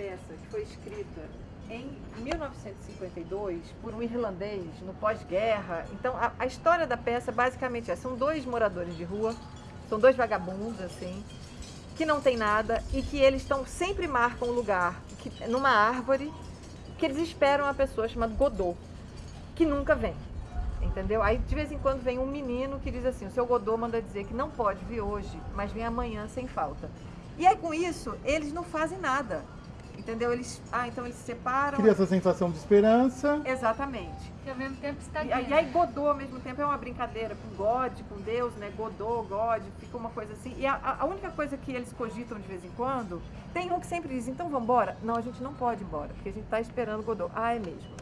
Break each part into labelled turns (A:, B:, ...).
A: peça que foi escrita em 1952 por um irlandês no pós-guerra. Então a, a, história da peça basicamente é, são dois moradores de rua, são dois vagabundos assim, que não tem nada e que eles estão sempre marcam um lugar que, numa árvore que eles esperam uma pessoa chamada Godot, que nunca vem. Entendeu? Aí de vez em quando vem um menino que diz assim, o seu Godot manda dizer que não pode vir hoje, mas vem amanhã sem falta. E aí com isso, eles não fazem nada. Entendeu? Eles, ah, então eles se separam.
B: Cria essa sensação de esperança.
A: Exatamente.
C: Que ao mesmo tempo está
A: e, e aí Godot ao mesmo tempo é uma brincadeira com God, com Deus, né? Godot, God, fica uma coisa assim. E a, a única coisa que eles cogitam de vez em quando, tem um que sempre diz, então vamos embora? Não, a gente não pode ir embora, porque a gente está esperando Godot. Ah, é mesmo.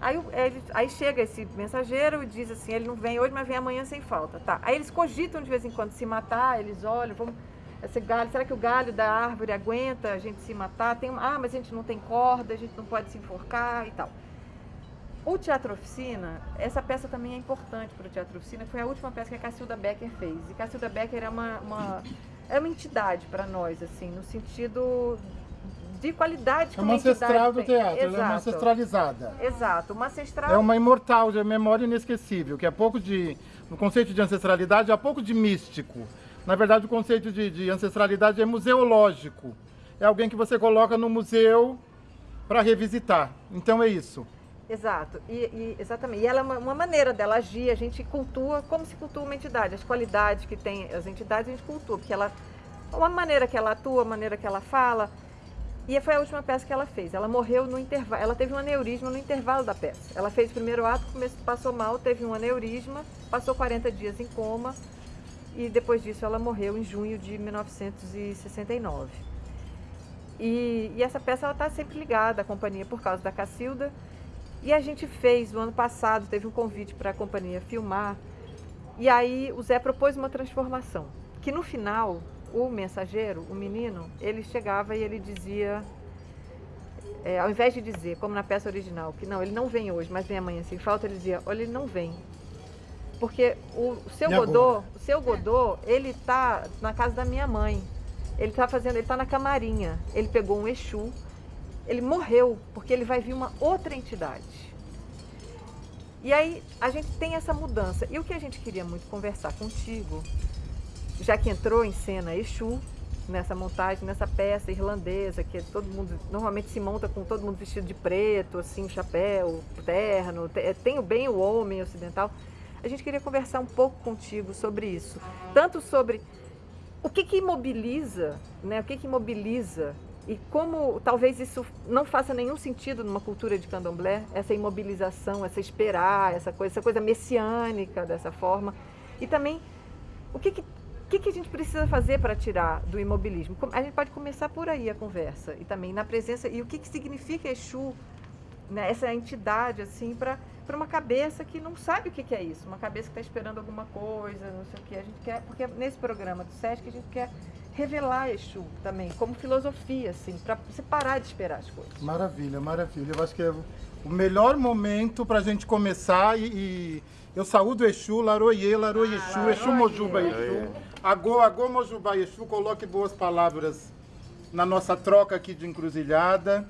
A: Aí, ele, aí chega esse mensageiro e diz assim, ele não vem hoje, mas vem amanhã sem falta. Tá. Aí eles cogitam de vez em quando se matar, eles olham, vamos esse galho, será que o galho da árvore aguenta a gente se matar? Tem, ah, mas a gente não tem corda, a gente não pode se enforcar e tal. O Teatro Oficina, essa peça também é importante para o Teatro Oficina, foi a última peça que a Cacilda Becker fez. E Cacilda Becker é uma, uma, é uma entidade para nós, assim, no sentido de qualidade
B: É uma ancestral do teatro, ela é uma ancestralizada.
A: Exato, uma ancestral...
B: É uma imortal, de memória inesquecível, que é pouco de... No conceito de ancestralidade, há pouco de místico. Na verdade, o conceito de, de ancestralidade é museológico. É alguém que você coloca no museu para revisitar. Então é isso.
A: Exato, e, e, exatamente. E ela é uma, uma, maneira dela agir, a gente cultua como se cultua uma entidade. As qualidades que tem as entidades a gente cultua, porque ela, uma maneira que ela atua, a maneira que ela fala. E foi a última peça que ela fez. Ela morreu no intervalo, ela teve um aneurisma no intervalo da peça. Ela fez o primeiro ato, passou mal, teve um aneurisma, passou 40 dias em coma, e depois disso ela morreu em junho de 1969. E, e essa peça está sempre ligada à companhia por causa da Cacilda. E a gente fez, no ano passado, teve um convite para a companhia filmar. E aí o Zé propôs uma transformação, que no final, o mensageiro, o menino, ele chegava e ele dizia, é, ao invés de dizer, como na peça original, que não, ele não vem hoje, mas vem amanhã sem falta, ele dizia, olha, ele não vem, porque o, seu Godot, o seu Godot, ele tá na casa da minha mãe. Ele tá fazendo, ele tá na camarinha. Ele pegou um Exu. Ele morreu, porque ele vai vir uma outra entidade. E aí a gente tem essa mudança. E o que a gente queria muito conversar contigo, já que entrou em cena Exu, nessa montagem, nessa peça irlandesa, que todo mundo normalmente se monta com todo mundo vestido de preto, assim, chapéu, terno, tem o bem o homem ocidental. A gente queria conversar um pouco contigo sobre isso. Tanto sobre o que, que imobiliza, né? o que, que imobiliza e como talvez isso não faça nenhum sentido numa cultura de candomblé, essa imobilização, essa esperar, essa coisa, essa coisa messiânica dessa forma. E também o que, que, que, que a gente precisa fazer para tirar do imobilismo? A gente pode começar por aí a conversa e também na presença e o que, que significa Exu, né? essa entidade assim para para uma cabeça que não sabe o que, que é isso, uma cabeça que está esperando alguma coisa, não sei o que. A gente quer, porque nesse programa do SESC a gente quer revelar Exu também, como filosofia, assim, para você parar de esperar as coisas.
B: Maravilha, maravilha. Eu acho que é o melhor momento para a gente começar e, e, eu saúdo Exu, Laroye, Laroye ah, Exu, Exu Mojuba Exu, Agô, Agô Mojuba Exu, coloque boas palavras na nossa troca aqui de encruzilhada.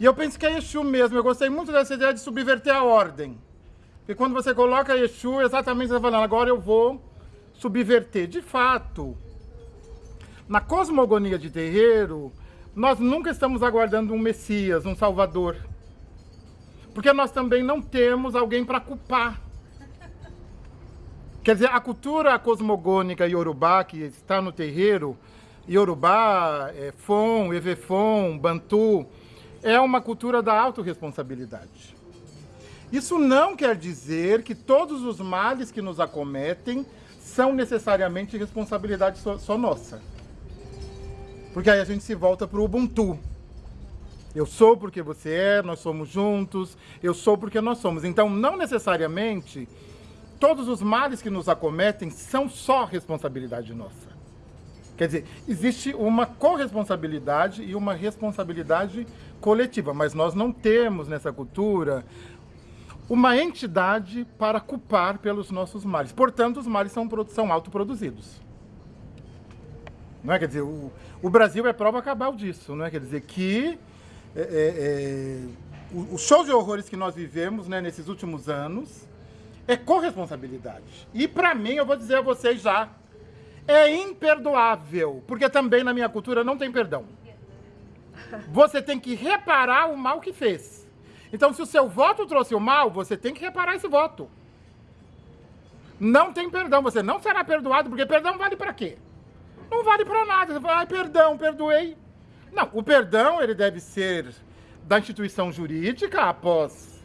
B: E eu penso que é Exu mesmo. Eu gostei muito dessa ideia de subverter a ordem. Porque quando você coloca Exu, exatamente você está falando, agora eu vou subverter. De fato, na cosmogonia de terreiro, nós nunca estamos aguardando um Messias, um Salvador. Porque nós também não temos alguém para culpar. Quer dizer, a cultura cosmogônica iorubá que está no terreiro, iorubá, é, Fon, Evefon, Bantu, é uma cultura da autorresponsabilidade. Isso não quer dizer que todos os males que nos acometem são necessariamente responsabilidade só, só nossa. Porque aí a gente se volta para o Ubuntu. Eu sou porque você é, nós somos juntos, eu sou porque nós somos. Então, não necessariamente todos os males que nos acometem são só responsabilidade nossa. Quer dizer, existe uma corresponsabilidade e uma responsabilidade coletiva, mas nós não temos nessa cultura uma entidade para culpar pelos nossos males. Portanto, os males são, são autoproduzidos. Não é? Quer dizer, o, o Brasil é prova cabal disso, não é? Quer dizer que é, é, o, o show de horrores que nós vivemos né, nesses últimos anos é corresponsabilidade. E para mim, eu vou dizer a vocês já, é imperdoável, porque também na minha cultura não tem perdão. Você tem que reparar o mal que fez. Então, se o seu voto trouxe o mal, você tem que reparar esse voto. Não tem perdão, você não será perdoado, porque perdão vale para quê? Não vale para nada. Você fala, ai, perdão, perdoei. Não, o perdão ele deve ser da instituição jurídica após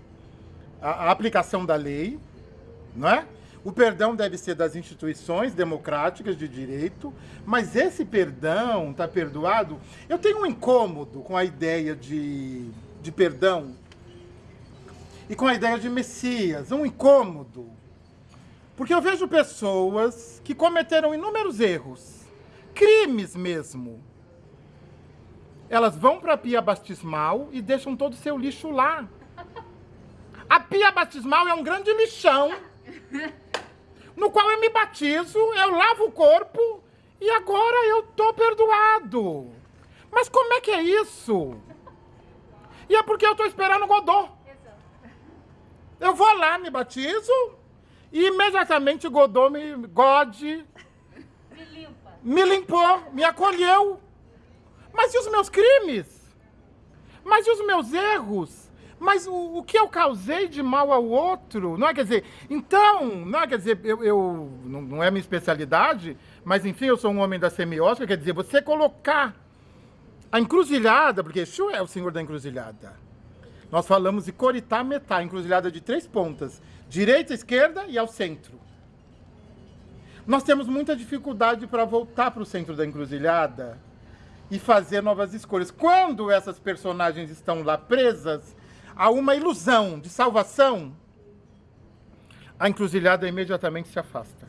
B: a, a aplicação da lei, não é? O perdão deve ser das instituições democráticas de direito, mas esse perdão está perdoado. Eu tenho um incômodo com a ideia de, de perdão e com a ideia de Messias, um incômodo. Porque eu vejo pessoas que cometeram inúmeros erros, crimes mesmo. Elas vão para a pia batismal e deixam todo o seu lixo lá. A pia batismal é um grande lixão, no qual eu me batizo, eu lavo o corpo e agora eu tô perdoado. Mas como é que é isso? E é porque eu tô esperando o Godot. Eu vou lá, me batizo, e imediatamente Godot me, God, me, limpa. me limpou, me acolheu. Mas e os meus crimes? Mas e os meus erros? Mas o, o que eu causei de mal ao outro? Não é, quer dizer, então, não é, quer dizer, eu, eu não, não é minha especialidade, mas enfim, eu sou um homem da semiótica, quer dizer, você colocar a encruzilhada, porque Exu é o senhor da encruzilhada. Nós falamos de Coritá Metá, encruzilhada de três pontas, direita, esquerda e ao centro. Nós temos muita dificuldade para voltar para o centro da encruzilhada e fazer novas escolhas. Quando essas personagens estão lá presas a uma ilusão de salvação, a encruzilhada imediatamente se afasta.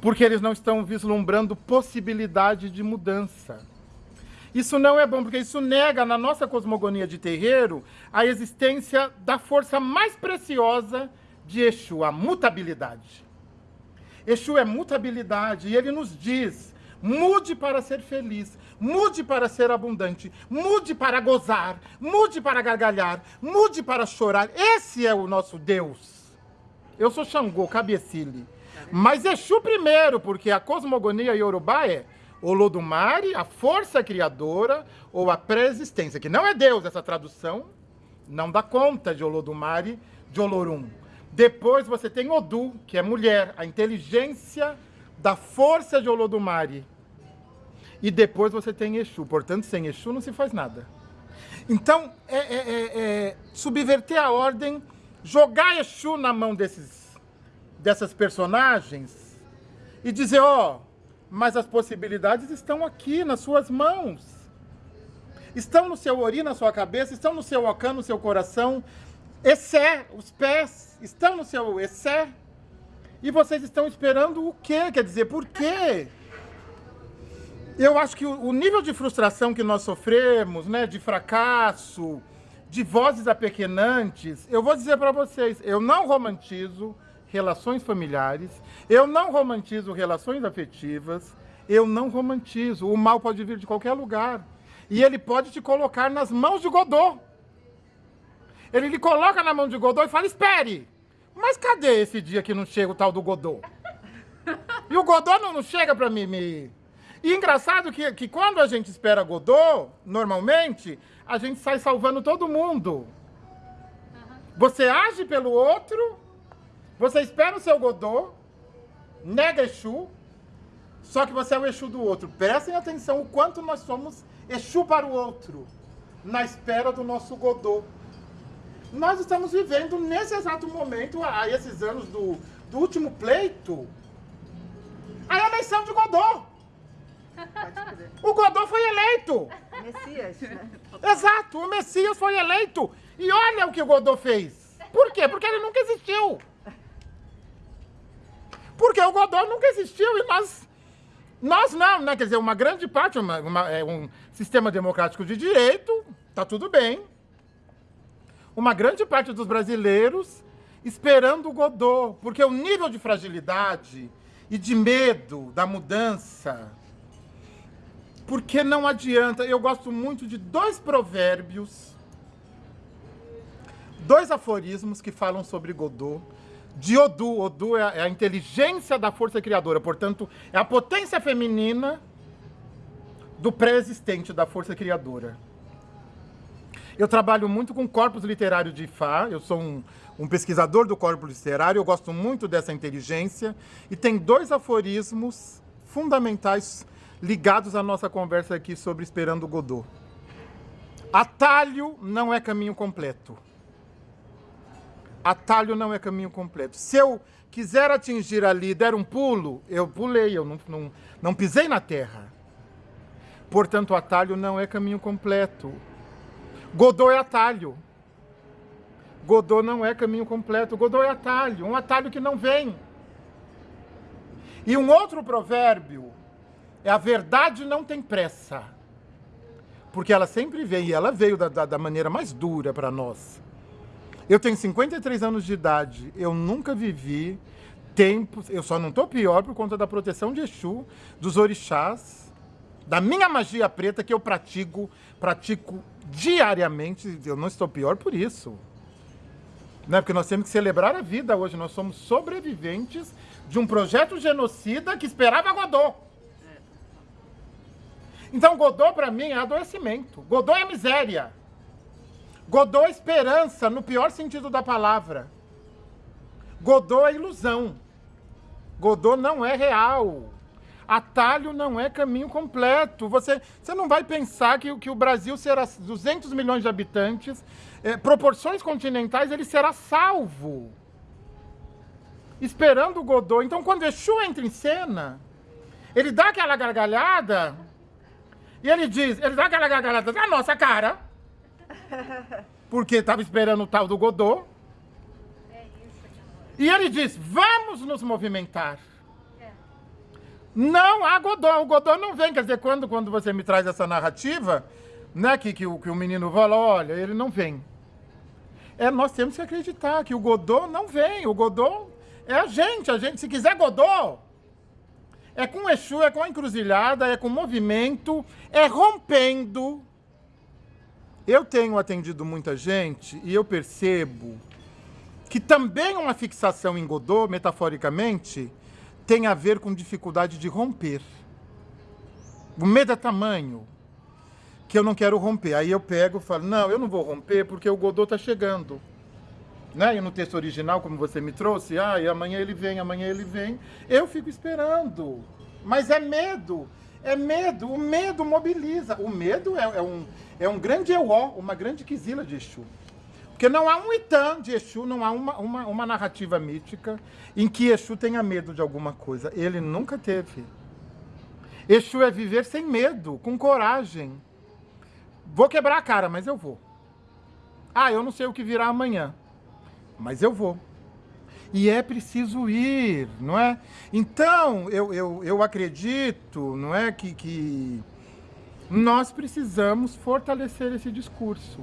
B: Porque eles não estão vislumbrando possibilidade de mudança. Isso não é bom, porque isso nega na nossa cosmogonia de terreiro a existência da força mais preciosa de Exu, a mutabilidade. Exu é mutabilidade e ele nos diz: mude para ser feliz, mude para ser abundante, mude para gozar, mude para gargalhar, mude para chorar. Esse é o nosso Deus. Eu sou Xangô, Cabecile. Mas Exu primeiro, porque a cosmogonia iorubá é Olodumare, a força criadora ou a pré-existência, que não é Deus essa tradução, não dá conta de Olodumare, de Olorum. Depois você tem Odu, que é mulher, a inteligência da força de Olodumare. E depois você tem Exu. Portanto, sem Exu não se faz nada. Então, é, é, é, é subverter a ordem, jogar Exu na mão desses, dessas personagens e dizer, ó, oh, mas as possibilidades estão aqui nas suas mãos. Estão no seu ori, na sua cabeça, estão no seu ocã, no seu coração. Essé, os pés estão no seu essé. E vocês estão esperando o quê? Quer dizer, por quê? Eu acho que o nível de frustração que nós sofremos, né, de fracasso, de vozes apequenantes, eu vou dizer para vocês, eu não romantizo relações familiares, eu não romantizo relações afetivas, eu não romantizo. O mal pode vir de qualquer lugar. E ele pode te colocar nas mãos de Godot. Ele lhe coloca na mão de Godot e fala, espere, mas cadê esse dia que não chega o tal do Godot? E o Godot não, não chega para mim me... E engraçado que, que quando a gente espera Godot, normalmente, a gente sai salvando todo mundo. Você age pelo outro você espera o seu Godô, nega Exu, só que você é o Exu do outro. Prestem atenção o quanto nós somos Exu para o outro, na espera do nosso Godô. Nós estamos vivendo nesse exato momento, há esses anos do, do último pleito, a eleição de Godô. O Godô foi eleito.
A: Messias, né?
B: Exato, o Messias foi eleito. E olha o que o Godô fez. Por quê? Porque ele nunca existiu. Porque o Godot nunca existiu e nós, nós não, né? Quer dizer, uma grande parte, uma, uma, é um sistema democrático de direito, tá tudo bem. Uma grande parte dos brasileiros esperando o Godot, porque o nível de fragilidade e de medo da mudança Porque não adianta. Eu gosto muito de dois provérbios, dois aforismos que falam sobre Godot. De Odu. Odu é a, é a inteligência da força criadora, portanto, é a potência feminina do pré-existente da força criadora. Eu trabalho muito com corpus literário de Ifá, eu sou um, um pesquisador do corpus literário, eu gosto muito dessa inteligência, e tem dois aforismos fundamentais ligados à nossa conversa aqui sobre Esperando Godot. Atalho não é caminho completo. Atalho não é caminho completo. Se eu quiser atingir ali, der um pulo, eu pulei, eu não, não, não pisei na terra. Portanto, atalho não é caminho completo. Godot é atalho. Godot não é caminho completo. Godot é atalho, um atalho que não vem. E um outro provérbio é a verdade não tem pressa. Porque ela sempre vem, e ela veio da, da, da maneira mais dura para nós. Eu tenho 53 anos de idade, eu nunca vivi tempos, eu só não estou pior por conta da proteção de Exu, dos orixás, da minha magia preta que eu pratico, pratico diariamente, eu não estou pior por isso. Né? Porque nós temos que celebrar a vida hoje, nós somos sobreviventes de um projeto genocida que esperava Godot. Então Godot para mim é adoecimento, Godot é miséria. Godot é esperança no pior sentido da palavra. Godot é ilusão. Godot não é real. Atalho não é caminho completo. Você, você não vai pensar que, que o Brasil será 200 milhões de habitantes, é, proporções continentais, ele será salvo. Esperando o Godot. Então, quando Exu entra em cena, ele dá aquela gargalhada e ele diz, ele dá aquela gargalhada na nossa cara, porque estava esperando o tal do Godot. E ele diz, vamos nos movimentar. Não há Godot. O Godot não vem. Quer dizer, quando, quando você me traz essa narrativa, né, que, que, o, que o menino fala, olha, ele não vem. É, nós temos que acreditar que o Godot não vem. O Godot é a gente. A gente, se quiser Godot, é com Exu, é com a encruzilhada, é com movimento, é rompendo. Eu tenho atendido muita gente e eu percebo que também uma fixação em Godot, metaforicamente, tem a ver com dificuldade de romper. O medo é tamanho que eu não quero romper. Aí eu pego e falo, não, eu não vou romper porque o Godot está chegando. Né? E no texto original, como você me trouxe, ah, e amanhã ele vem, amanhã ele vem. Eu fico esperando. Mas é medo. É medo. O medo mobiliza. O medo é, é um, é um grande euó, uma grande quisila de Exu. Porque não há um Itã de Exu, não há uma, uma, uma narrativa mítica em que Exu tenha medo de alguma coisa. Ele nunca teve. Exu é viver sem medo, com coragem. Vou quebrar a cara, mas eu vou. Ah, eu não sei o que virá amanhã, mas eu vou. E é preciso ir, não é? Então, eu, eu, eu acredito, não é, que, que nós precisamos fortalecer esse discurso.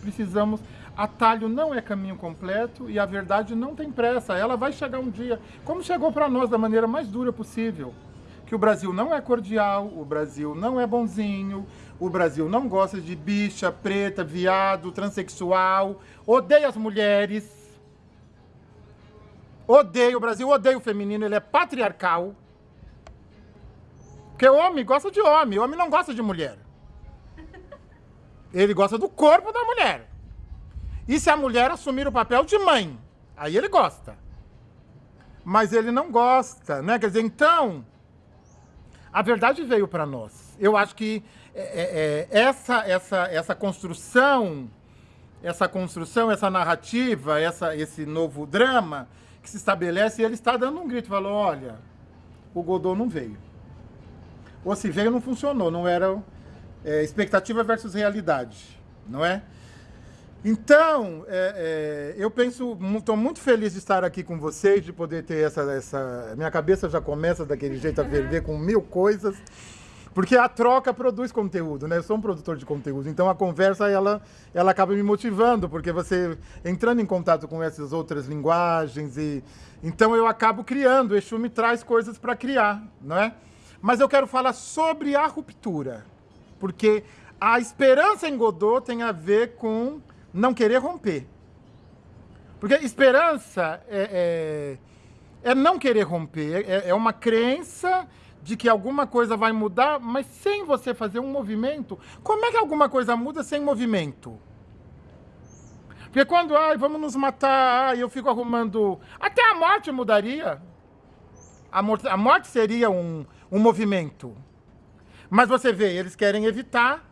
B: Precisamos atalho não é caminho completo e a verdade não tem pressa. Ela vai chegar um dia, como chegou para nós da maneira mais dura possível. Que o Brasil não é cordial, o Brasil não é bonzinho, o Brasil não gosta de bicha, preta, viado, transexual, odeia as mulheres. Odeia, o Brasil odeia o feminino, ele é patriarcal. Porque o homem gosta de homem, o homem não gosta de mulher. Ele gosta do corpo da mulher. E se a mulher assumir o papel de mãe? Aí ele gosta. Mas ele não gosta, né? Quer dizer, então, a verdade veio para nós. Eu acho que é, é, é, essa, essa, essa construção, essa construção, essa narrativa, essa, esse novo drama que se estabelece, ele está dando um grito, falou, olha, o Godot não veio. Ou se veio, não funcionou, não era é, expectativa versus realidade, não é? Então, é, é, eu penso, estou muito feliz de estar aqui com vocês, de poder ter essa, essa. Minha cabeça já começa daquele jeito a ferver com mil coisas, porque a troca produz conteúdo, né? Eu sou um produtor de conteúdo, então a conversa ela, ela acaba me motivando, porque você entrando em contato com essas outras linguagens e então eu acabo criando. O Exu me traz coisas para criar, não é? Mas eu quero falar sobre a ruptura, porque a esperança em Godot tem a ver com não querer romper. Porque esperança é, é, é não querer romper, é, é uma crença de que alguma coisa vai mudar, mas sem você fazer um movimento. Como é que alguma coisa muda sem movimento? Porque quando, ai, vamos nos matar, ai, eu fico arrumando. Até a morte mudaria. A morte, a morte seria um, um movimento. Mas você vê, eles querem evitar.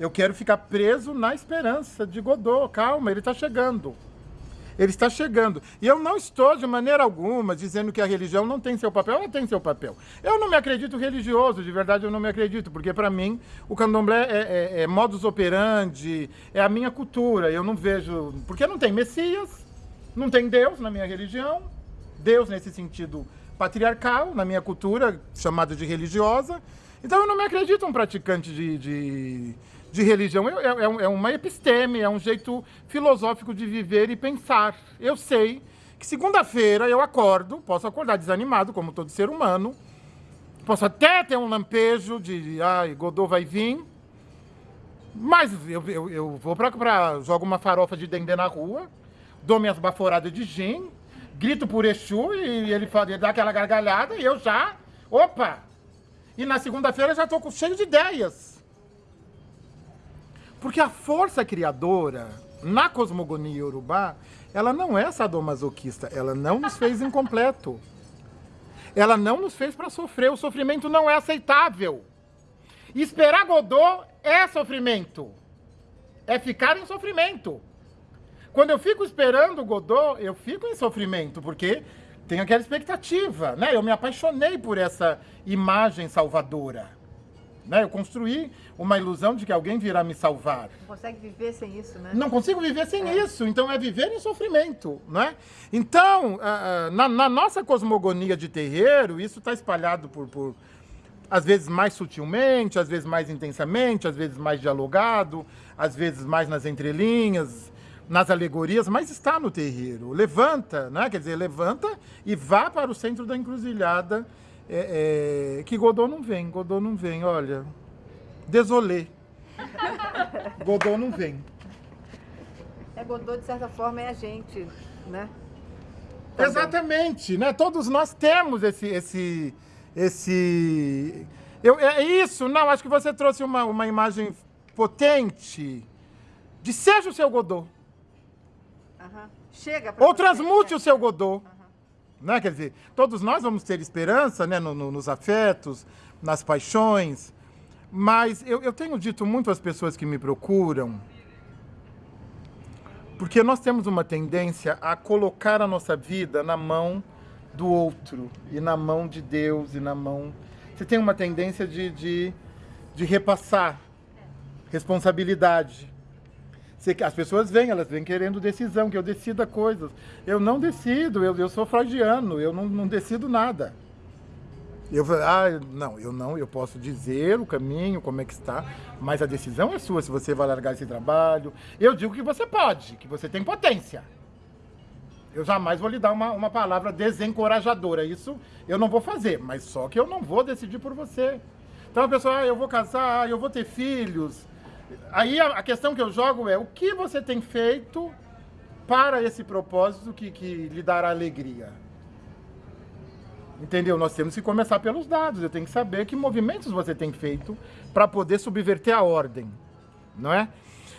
B: Eu quero ficar preso na esperança de Godot. Calma, ele está chegando. Ele está chegando. E eu não estou, de maneira alguma, dizendo que a religião não tem seu papel. Ela tem seu papel. Eu não me acredito religioso, de verdade eu não me acredito, porque para mim o candomblé é, é, é, modus operandi, é a minha cultura. Eu não vejo. Porque não tem Messias, não tem Deus na minha religião. Deus, nesse sentido patriarcal, na minha cultura, chamada de religiosa. Então eu não me acredito um praticante de, de de religião é, é, é, uma episteme, é um jeito filosófico de viver e pensar. Eu sei que segunda-feira eu acordo, posso acordar desanimado, como todo ser humano, posso até ter um lampejo de, ai, Godot vai vir, mas eu, eu, eu vou para jogo uma farofa de dendê na rua, dou minhas baforadas de gin, grito por Exu e ele, fala, ele dá aquela gargalhada e eu já, opa! E na segunda-feira já estou cheio de ideias. Porque a força criadora na cosmogonia urubá, ela não é sadomasoquista, ela não nos fez incompleto. Ela não nos fez para sofrer, o sofrimento não é aceitável. Esperar Godot é sofrimento. É ficar em sofrimento. Quando eu fico esperando Godot, eu fico em sofrimento, porque tenho aquela expectativa, né? Eu me apaixonei por essa imagem salvadora. Né? Eu construí uma ilusão de que alguém virá me salvar.
A: Não consegue viver sem isso, né?
B: Não consigo viver sem é. isso. Então é viver em sofrimento, né? Então, uh, na, na, nossa cosmogonia de terreiro, isso está espalhado por, por, às vezes mais sutilmente, às vezes mais intensamente, às vezes mais dialogado, às vezes mais nas entrelinhas, nas alegorias, mas está no terreiro. Levanta, né? Quer dizer, levanta e vá para o centro da encruzilhada é, é, que Godot não vem, Godot não vem, olha. Desolê. Godot não vem.
A: É, Godot, de certa forma, é a gente, né?
B: Também. Exatamente, né? Todos nós temos esse. esse, esse... Eu, é isso, não, acho que você trouxe uma, uma imagem potente de seja o seu Godot.
A: Uhum. Chega
B: Ou transmute né? o seu Godot. Uhum. Né? Quer dizer, todos nós vamos ter esperança né? No, no, nos afetos, nas paixões, mas eu, eu tenho dito muito às pessoas que me procuram, porque nós temos uma tendência a colocar a nossa vida na mão do outro, e na mão de Deus, e na mão. Você tem uma tendência de, de, de repassar responsabilidade. As pessoas vêm, elas vêm querendo decisão, que eu decida coisas. Eu não decido, eu, eu sou freudiano, eu não, não decido nada. Eu ah, não, eu não, eu posso dizer o caminho, como é que está, mas a decisão é sua, se você vai largar esse trabalho. Eu digo que você pode, que você tem potência. Eu jamais vou lhe dar uma, uma palavra desencorajadora. Isso eu não vou fazer, mas só que eu não vou decidir por você. Então a pessoa, ah, eu vou casar, eu vou ter filhos, Aí a, a, questão que eu jogo é o que você tem feito para esse propósito que, que lhe dará alegria. Entendeu? Nós temos que começar pelos dados. Eu tenho que saber que movimentos você tem feito para poder subverter a ordem, não é?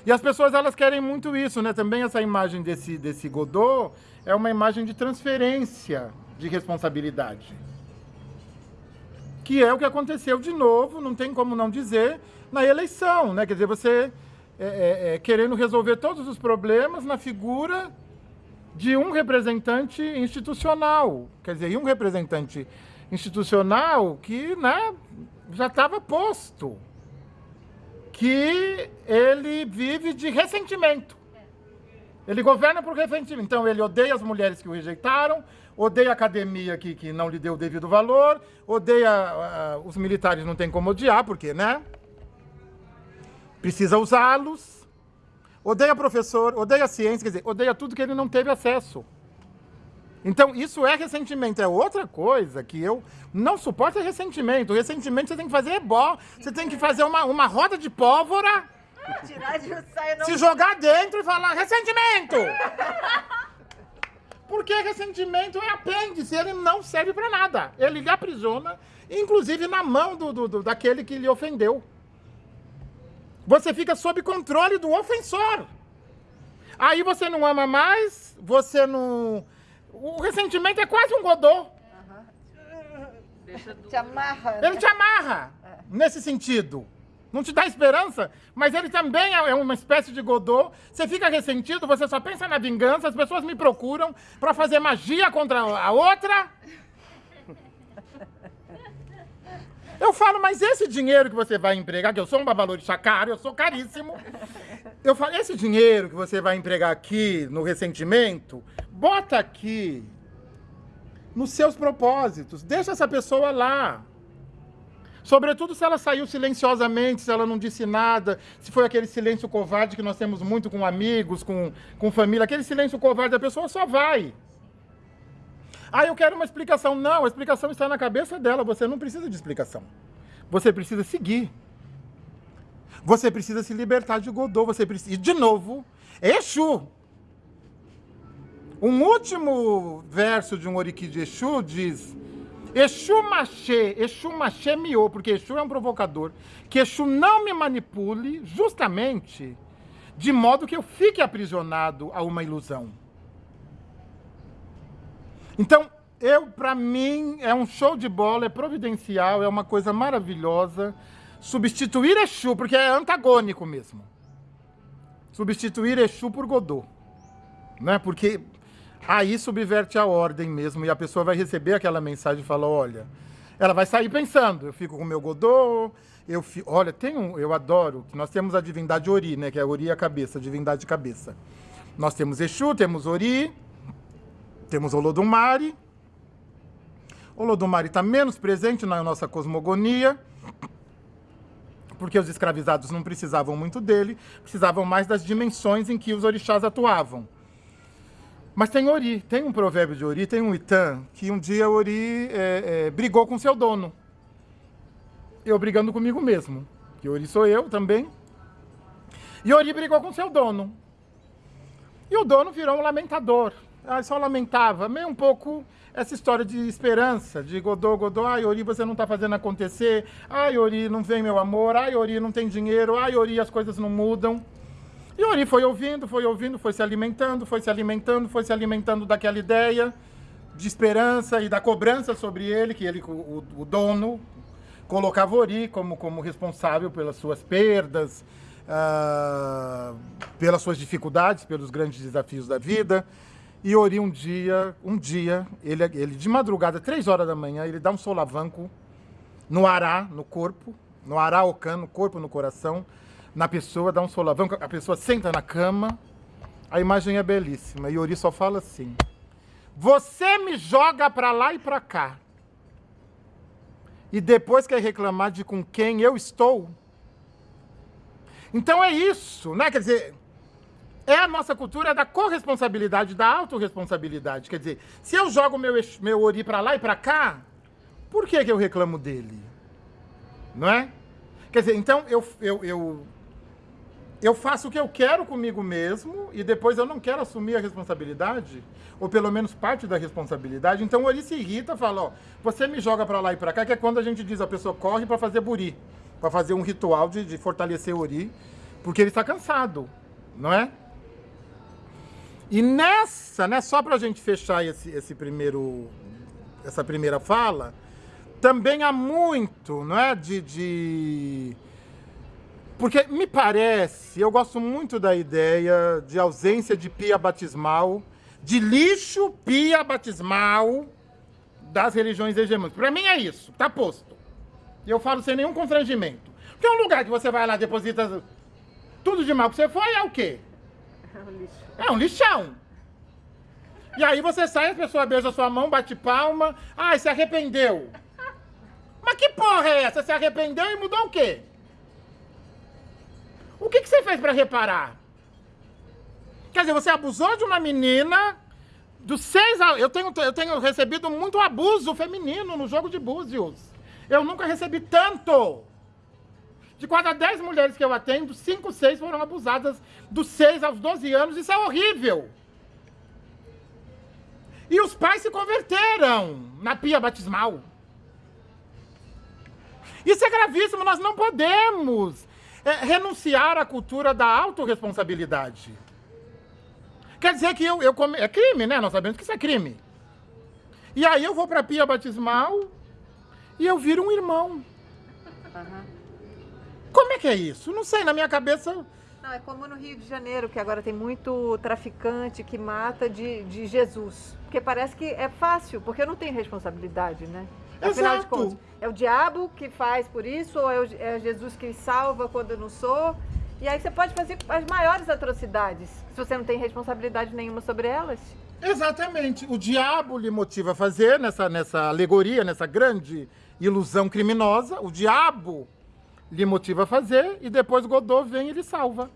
B: E as pessoas elas querem muito isso, né? Também essa imagem desse desse Godot é uma imagem de transferência de responsabilidade. Que é o que aconteceu de novo, não tem como não dizer, na eleição, né? Quer dizer, você é, é, é, querendo resolver todos os problemas na figura de um representante institucional. Quer dizer, e um representante institucional que né, já estava posto. Que ele vive de ressentimento. Ele governa por ressentimento. Então, ele odeia as mulheres que o rejeitaram, odeia a academia que, que não lhe deu o devido valor, odeia uh, os militares, não tem como odiar, porque, né? Precisa usá-los, odeia professor, odeia ciência, quer dizer, odeia tudo que ele não teve acesso. Então, isso é ressentimento. É outra coisa que eu não suporto é ressentimento. O ressentimento você tem que fazer ebó. Você tem que fazer uma, uma roda de pólvora.
A: Tirar de saia, não...
B: Se jogar dentro e falar ressentimento. Porque ressentimento é apêndice, ele não serve para nada. Ele lhe aprisiona, inclusive na mão do, do, do, daquele que lhe ofendeu. Você fica sob controle do ofensor. Aí você não ama mais, você não. O ressentimento é quase um godô.
A: Uhum. Te amarra. Né?
B: Ele te amarra, é. nesse sentido. Não te dá esperança, mas ele também é uma espécie de godô. Você fica ressentido, você só pensa na vingança, as pessoas me procuram para fazer magia contra a outra. Eu falo, mas esse dinheiro que você vai empregar, que eu sou um babalorixá caro, eu sou caríssimo. Eu falo, esse dinheiro que você vai empregar aqui no ressentimento, bota aqui nos seus propósitos. Deixa essa pessoa lá. Sobretudo se ela saiu silenciosamente, se ela não disse nada, se foi aquele silêncio covarde que nós temos muito com amigos, com, com família, aquele silêncio covarde, a pessoa só vai. Ah, eu quero uma explicação. Não, a explicação está na cabeça dela, você não precisa de explicação. Você precisa seguir. Você precisa se libertar de Godot, você precisa... E, de novo, Exu. Um último verso de um Oriki de Exu diz Exu Machê, Exu Machê miou, porque Exu é um provocador. Que Exu não me manipule justamente de modo que eu fique aprisionado a uma ilusão. Então, eu, para mim, é um show de bola, é providencial, é uma coisa maravilhosa. Substituir Exu, porque é antagônico mesmo. Substituir Exu por Godô. Né? Porque aí subverte a ordem mesmo e a pessoa vai receber aquela mensagem e fala, olha, ela vai sair pensando, eu fico com o meu Godô, eu olha, tem um, eu adoro, nós temos a divindade Ori, né, que é Ori a cabeça, divindade de cabeça. Nós temos Exu, temos Ori, temos Olodumare. Olodumare está menos presente na nossa cosmogonia, porque os escravizados não precisavam muito dele, precisavam mais das dimensões em que os orixás atuavam. Mas tem Ori, tem um provérbio de Ori, tem um Itã, que um dia Ori é, é, brigou com seu dono. Eu brigando comigo mesmo, que Ori sou eu também. E Ori brigou com seu dono. E o dono virou um lamentador. Ah, só lamentava, meio um pouco essa história de esperança, de Godô, Godô, ai Ori, você não está fazendo acontecer, ai Ori, não vem meu amor, ai Ori, não tem dinheiro, ai Ori, as coisas não mudam. E Ori foi ouvindo, foi ouvindo, foi se alimentando, foi se alimentando, foi se alimentando daquela ideia de esperança e da cobrança sobre ele, que ele, o, o dono, colocava Ori como, como responsável pelas suas perdas, uh, pelas suas dificuldades, pelos grandes desafios da vida. E Ori um dia, um dia, ele, ele de madrugada, três horas da manhã, ele dá um solavanco no ará, no corpo, no ará ocan, no corpo, no coração, na pessoa, dá um solavanco, a pessoa senta na cama, a imagem é belíssima. E Ori só fala assim: Você me joga para lá e para cá. E depois quer reclamar de com quem eu estou. Então é isso, né? Quer dizer, é a nossa cultura da corresponsabilidade, da autorresponsabilidade. Quer dizer, se eu jogo meu, meu Ori para lá e para cá, por que, que eu reclamo dele? Não é? Quer dizer, então eu, eu, eu eu faço o que eu quero comigo mesmo e depois eu não quero assumir a responsabilidade, ou pelo menos parte da responsabilidade. Então o Ori se irrita, fala, ó, você me joga para lá e para cá, que é quando a gente diz a pessoa corre para fazer buri, para fazer um ritual de, de fortalecer o Ori, porque ele está cansado, não é? E nessa, né, só para a gente fechar esse, esse primeiro, essa primeira fala, também há muito, não é, de, de porque me parece, eu gosto muito da ideia de ausência de pia batismal, de lixo pia batismal das religiões hegemônicas. Para mim é isso, tá posto. E eu falo sem nenhum constrangimento. Porque é um lugar que você vai lá, deposita tudo de mal que você foi, é o quê? Lixo. É um lixão. E aí você sai, a pessoa beija sua mão, bate palma. Ai, se arrependeu. Mas que porra é essa? Se arrependeu e mudou o quê? O que, que você fez para reparar? Quer dizer, você abusou de uma menina, Dos seis eu, tenho, eu tenho recebido muito abuso feminino no jogo de búzios. Eu nunca recebi tanto. De cada dez mulheres que eu atendo, cinco, seis foram abusadas dos seis aos 12 anos. Isso é horrível. E os pais se converteram na pia batismal. Isso é gravíssimo, nós não podemos é, renunciar à cultura da autorresponsabilidade. Quer dizer que eu, eu come... é crime, né? Nós sabemos que isso é crime. E aí eu vou para a pia batismal e eu viro um irmão. Uhum. Como é que é isso? Não sei, na minha cabeça
A: não, é como no Rio de Janeiro, que agora tem muito traficante que mata de, de Jesus. Porque parece que é fácil, porque eu não tenho responsabilidade, né? Afinal Exato. de contas, é o diabo que faz por isso, ou é, o, é Jesus que salva quando eu não sou? E aí você pode fazer as maiores atrocidades, se você não tem responsabilidade nenhuma sobre elas.
B: Exatamente. O diabo lhe motiva a fazer nessa, nessa alegoria, nessa grande ilusão criminosa. O diabo lhe motiva a fazer e depois Godot vem e ele salva.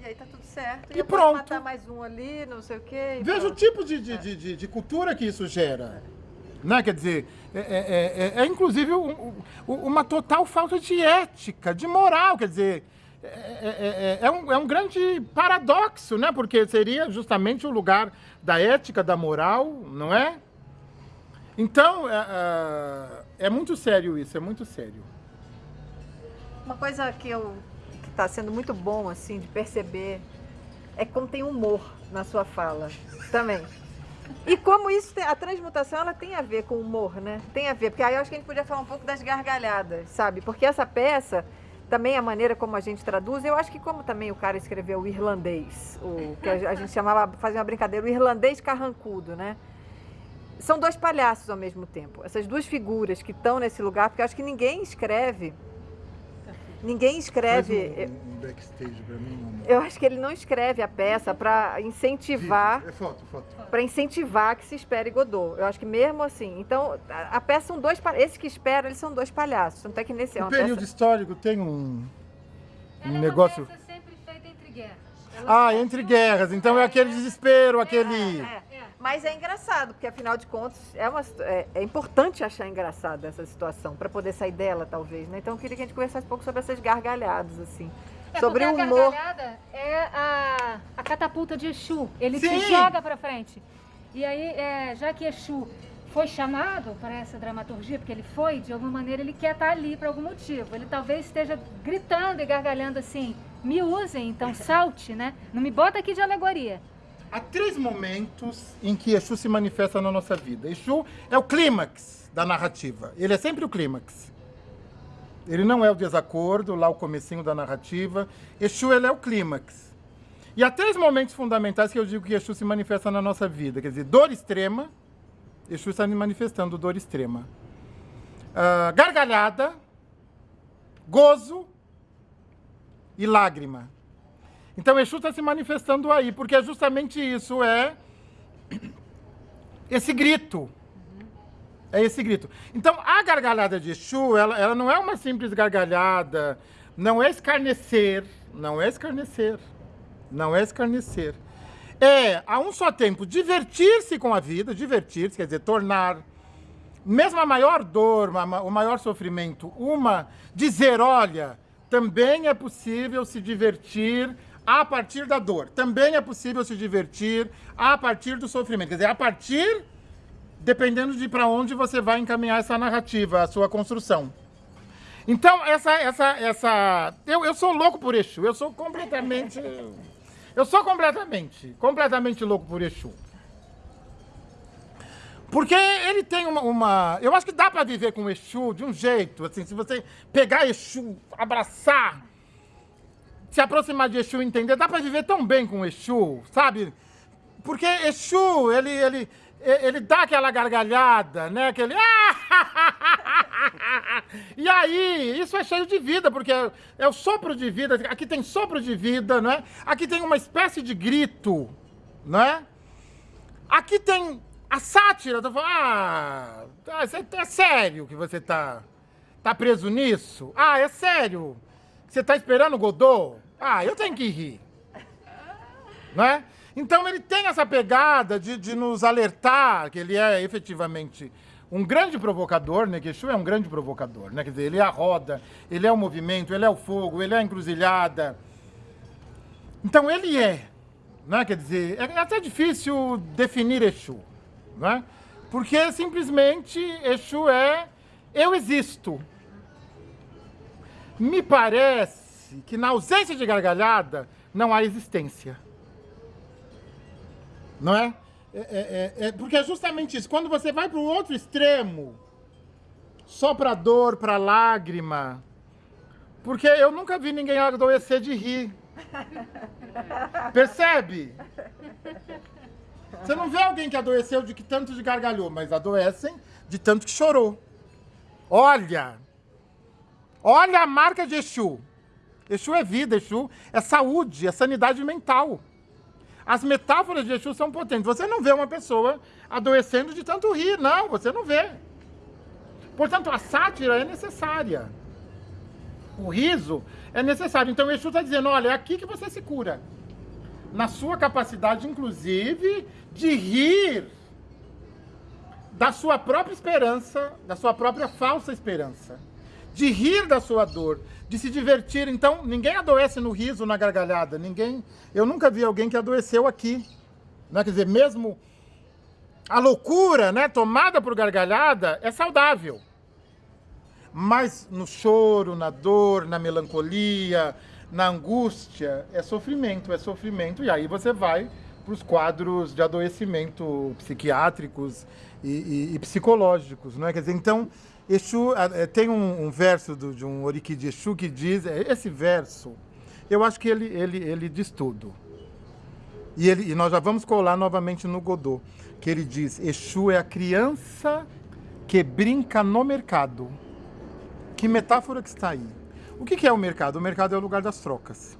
A: E aí tá tudo certo.
B: E, e pronto.
A: matar mais um ali, não sei o quê.
B: Veja pronto. o tipo de, de, é. de, de, de, cultura que isso gera. Né? Quer dizer, é, é, é, é inclusive um, um, uma total falta de ética, de moral. Quer dizer, é, é, um, é um grande paradoxo, né? Porque seria justamente o lugar da ética, da moral, não é? Então, é, é muito sério isso, é muito sério.
A: Uma coisa que eu que está sendo muito bom assim de perceber é como tem humor na sua fala também. E como isso, a transmutação, ela tem a ver com humor, né? Tem a ver, porque aí eu acho que a gente podia falar um pouco das gargalhadas, sabe? Porque essa peça, também a maneira como a gente traduz, eu acho que como também o cara escreveu o irlandês, o que a gente chamava, fazia uma brincadeira, o irlandês carrancudo, né? São dois palhaços ao mesmo tempo. Essas duas figuras que estão nesse lugar, porque eu acho que ninguém escreve Ninguém escreve.
B: Um, um backstage para mim.
A: Eu acho que ele não escreve a peça para incentivar.
B: É foto, foto.
A: Para incentivar que se espere Godot. Eu acho que mesmo assim. Então, a, a peça são dois. Esse que espera, eles são dois palhaços. Tanto é que nesse.
B: É o período peça... histórico tem um, um negócio.
C: É sempre feita entre guerras.
B: ah, entre guerras. Então é aquele desespero, aquele. É, é.
A: Mas é engraçado, porque afinal de contas é, uma, é, é importante achar engraçada essa situação, para poder sair dela, talvez. Né? Então eu queria que a gente conversasse um pouco sobre essas gargalhadas, assim.
C: É,
A: sobre
C: o
A: humor.
C: A gargalhada é a, a catapulta de Exu. Ele Sim. te joga para frente. E aí, é, já que Exu foi chamado para essa dramaturgia, porque ele foi, de alguma maneira ele quer estar ali por algum motivo. Ele talvez esteja gritando e gargalhando assim, me usem, então salte, né? Não me bota aqui de alegoria.
B: Há três momentos em que Exu se manifesta na nossa vida. Exu é o clímax da narrativa. Ele é sempre o clímax. Ele não é o desacordo, lá o comecinho da narrativa. Exu ele é o clímax. E há três momentos fundamentais que eu digo que Exu se manifesta na nossa vida. Quer dizer, dor extrema. Exu está me manifestando dor extrema. Uh, gargalhada, gozo e lágrima. Então Exu está se manifestando aí, porque é justamente isso, é esse grito. É esse grito. Então, a gargalhada de Exu, ela, ela não é uma simples gargalhada, não é escarnecer, não é escarnecer, não é escarnecer. É, a um só tempo, divertir-se com a vida, divertir-se, quer dizer, tornar, mesmo a maior dor, o maior sofrimento, uma, dizer, olha, também é possível se divertir a partir da dor. Também é possível se divertir a partir do sofrimento. Quer dizer, a partir, dependendo de para onde você vai encaminhar essa narrativa, a sua construção. Então, essa, essa, essa... Eu, eu sou louco por Exu. Eu sou completamente... Eu sou completamente, completamente louco por Exu. Porque ele tem uma, uma... Eu acho que dá para viver com Exu de um jeito, assim, se você pegar Exu, abraçar se aproximar de Exu e entender, dá para viver tão bem com Exu, sabe? Porque Exu, ele, ele, ele dá aquela gargalhada, né? Aquele... E aí, isso é cheio de vida, porque é, é, o sopro de vida. Aqui tem sopro de vida, não é? Aqui tem uma espécie de grito, não é? Aqui tem a sátira. Tô falando, ah, é, é sério que você tá, tá preso nisso? Ah, é sério. Você tá esperando o Godot? Ah, eu tenho que rir. Né? Então ele tem essa pegada de, de nos alertar que ele é efetivamente um grande provocador, né? Que Exu é um grande provocador, né? Quer dizer, ele é a roda, ele é o movimento, ele é o fogo, ele é a encruzilhada. Então ele é, né? Quer dizer, é até difícil definir Exu, né? Porque simplesmente Exu é eu existo. Me parece que na ausência de gargalhada não há existência. Não é? É, é, é, é porque é justamente isso. Quando você vai para o outro extremo, só para dor, para lágrima. Porque eu nunca vi ninguém adoecer de rir. Percebe? Você não vê alguém que adoeceu de que tanto de gargalhou, mas adoecem de tanto que chorou. Olha! Olha a marca de Exu. Exu é vida, Exu é saúde, é sanidade mental. As metáforas de Exu são potentes. Você não vê uma pessoa adoecendo de tanto rir, não, você não vê. Portanto, a sátira é necessária. O riso é necessário. Então, Exu está dizendo: olha, é aqui que você se cura. Na sua capacidade, inclusive, de rir da sua própria esperança, da sua própria falsa esperança. De rir da sua dor, de se divertir. Então, ninguém adoece no riso, na gargalhada. Ninguém. Eu nunca vi alguém que adoeceu aqui. Né? Quer dizer, mesmo a loucura, né, tomada por gargalhada, é saudável. Mas no choro, na dor, na melancolia, na angústia, é sofrimento, é sofrimento. E aí você vai para os quadros de adoecimento psiquiátricos e, e, e psicológicos, é? Quer dizer, então, Exu, é, tem um, um verso do, de um Oriki de Exu que diz, é, esse verso, eu acho que ele, ele, ele diz tudo. E, ele, e nós já vamos colar novamente no Godô, que ele diz, Exu é a criança que brinca no mercado. Que metáfora que está aí. O que, que é o mercado? O mercado é o lugar das trocas.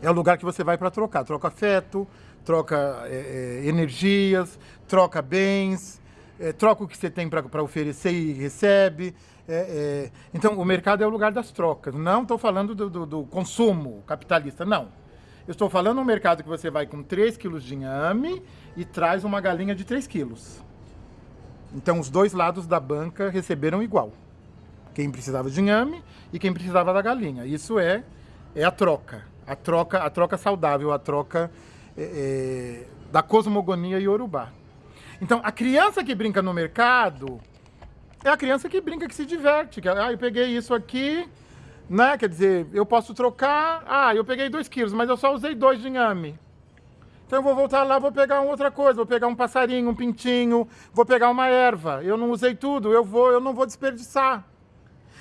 B: É o lugar que você vai para trocar. Troca afeto, troca é, é, energias, troca bens, é, troca o que você tem para oferecer e recebe. É, é, então, o mercado é o lugar das trocas. Não estou falando do, do, do, consumo capitalista, não. Eu estou falando um mercado que você vai com 3 quilos de inhame e traz uma galinha de 3 quilos. Então, os dois lados da banca receberam igual. Quem precisava de inhame e quem precisava da galinha. Isso é, é a troca. A troca, a troca saudável, a troca é, é da cosmogonia iorubá. Então, a criança que brinca no mercado é a criança que brinca, que se diverte. Que, ah, eu peguei isso aqui, né? Quer dizer, eu posso trocar. Ah, eu peguei dois quilos, mas eu só usei dois de inhame. Então eu vou voltar lá, vou pegar outra coisa, vou pegar um passarinho, um pintinho, vou pegar uma erva. Eu não usei tudo, eu vou, eu não vou desperdiçar.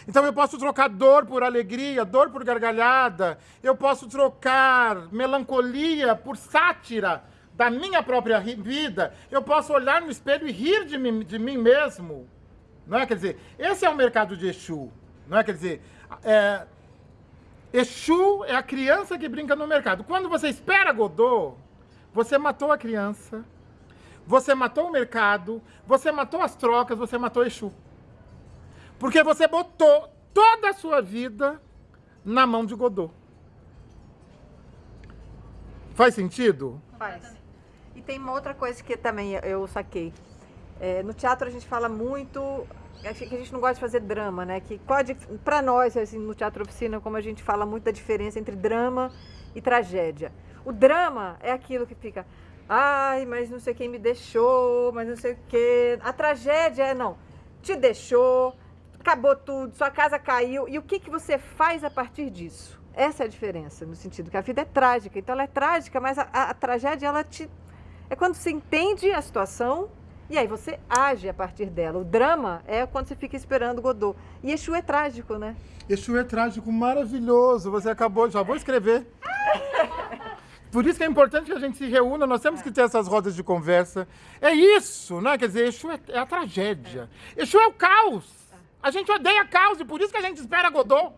B: Então eu posso trocar dor por alegria, dor por gargalhada, eu posso trocar melancolia por sátira, da minha própria vida, eu posso olhar no espelho e rir de mim, de mim mesmo. Não é? Quer dizer, esse é o mercado de Exu. Não é? Quer dizer, é, Exu é a criança que brinca no mercado. Quando você espera Godot, você matou a criança, você matou o mercado, você matou as trocas, você matou Exu. Porque você botou toda a sua vida na mão de Godot. Faz sentido?
A: Faz. Tem uma outra coisa que também eu saquei. É, no teatro a gente fala muito que a gente não gosta de fazer drama, né? Que pode, para nós, assim, no teatro oficina, como a gente fala muito da diferença entre drama e tragédia. O drama é aquilo que fica, ai, mas não sei quem me deixou, mas não sei o quê. A tragédia é não, te deixou, acabou tudo, sua casa caiu. E o que, que você faz a partir disso? Essa é a diferença, no sentido que a vida é trágica. Então ela é trágica, mas a, a, a tragédia ela te é quando você entende a situação e aí você age a partir dela. O drama é quando você fica esperando Godot. E Exu é trágico, né?
B: Exu é trágico, maravilhoso. Você acabou, já vou escrever. Por isso que é importante que a gente se reúna, nós temos que ter essas rodas de conversa. É isso, né? Quer dizer, Exu é, é a tragédia. Exu é o caos. A gente odeia caos e por isso que a gente espera Godot.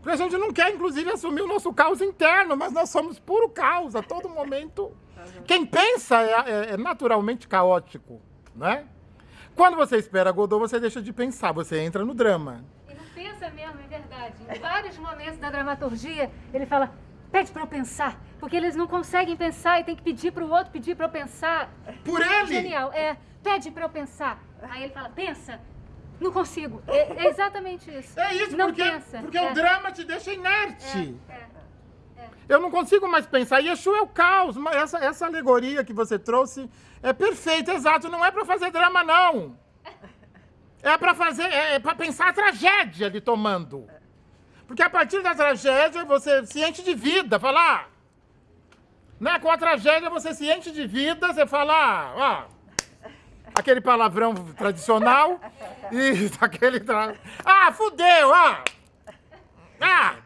B: Porque a gente não quer, inclusive, assumir o nosso caos interno, mas nós somos puro caos a todo momento. Quem pensa é, é, é, naturalmente caótico, né? Quando você espera Godot, você deixa de pensar, você entra no drama.
C: E não pensa mesmo, é verdade. Em vários momentos da dramaturgia, ele fala, pede para eu pensar. Porque eles não conseguem pensar e tem que pedir para o outro pedir para eu pensar.
B: Por ele?
C: Genial. É, pede para eu pensar. Aí ele fala, pensa. Não consigo. É, é exatamente isso.
B: É isso,
C: não
B: porque,
C: pensa.
B: porque
C: é.
B: o drama te deixa inerte.
C: É, é.
B: Eu não consigo mais pensar. Yeshua é o caos. Essa, essa alegoria que você trouxe é perfeita, exato. Não é para fazer drama, não. É para fazer, é, é para pensar a tragédia de tomando. Porque a partir da tragédia você se enche de vida, fala, ah, né? Com a tragédia você se enche de vida, você fala, ah, ó, aquele palavrão tradicional e aquele tra... ah, fudeu, ah, ah,